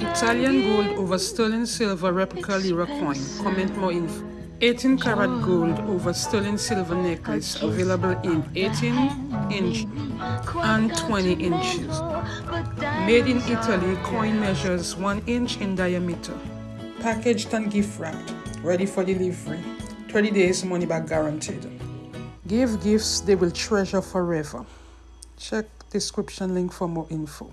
Italian gold over sterling silver replica lira coin. Comment more info. 18 karat gold over sterling silver necklace available in 18 inch and 20 inches. Made in Italy, coin measures 1 inch in diameter. Packaged and gift wrapped, ready for delivery. 20 days money back guaranteed. Give gifts they will treasure forever. Check description link for more info.